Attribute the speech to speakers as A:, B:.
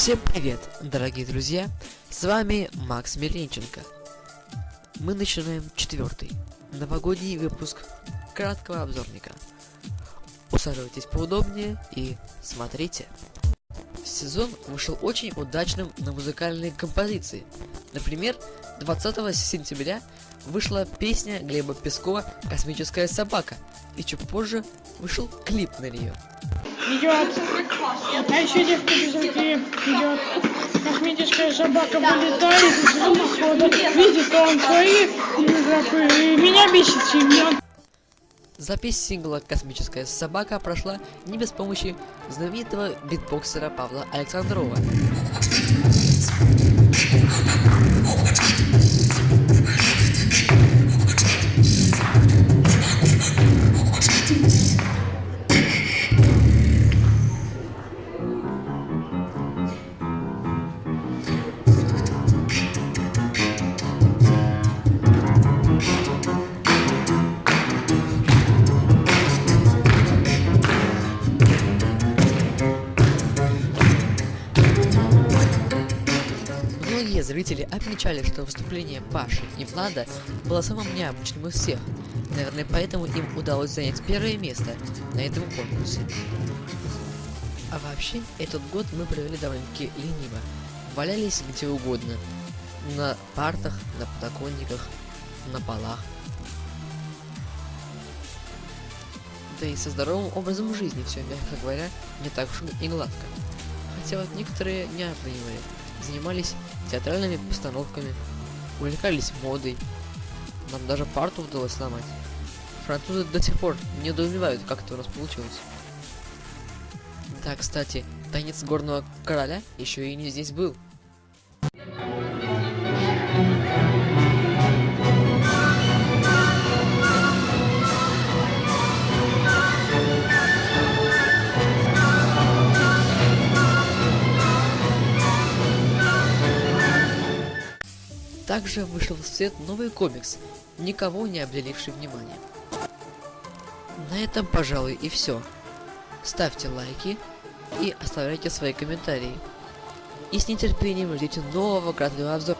A: Всем привет, дорогие друзья! С вами Макс Миленченко. Мы начинаем четвертый новогодний выпуск краткого обзорника. Усаживайтесь поудобнее и смотрите. Сезон вышел очень удачным на музыкальные композиции. Например, 20 сентября вышла песня Глеба Пескова «Космическая собака», и чуть позже вышел клип на нее.
B: Идет. Еще девка без руки идет. Космическая собака вылетает из дымохода. Видит он свои и меня бесит сильно.
A: Запись сингла «Космическая собака» прошла не без помощи знаменитого битбоксера Павла Александрова. Многие зрители отмечали, что выступление Паши и Влада было самым необычным из всех. Наверное, поэтому им удалось занять первое место на этом конкурсе. А вообще, этот год мы провели довольно-таки лениво. Валялись где угодно. На партах, на подоконниках, на полах. Да и со здоровым образом жизни все, мягко говоря, не так уж и гладко. Хотя вот некоторые не оценивали, занимались театральными постановками, увлекались модой. Нам даже парту удалось сломать. Французы до сих пор недоумевают, как это у нас получилось. Да, кстати, танец горного короля еще и не здесь был. Также вышел в свет новый комикс, никого не обделивший вниманием. На этом, пожалуй, и все. Ставьте лайки и оставляйте свои комментарии. И с нетерпением ждите нового краткого обзора.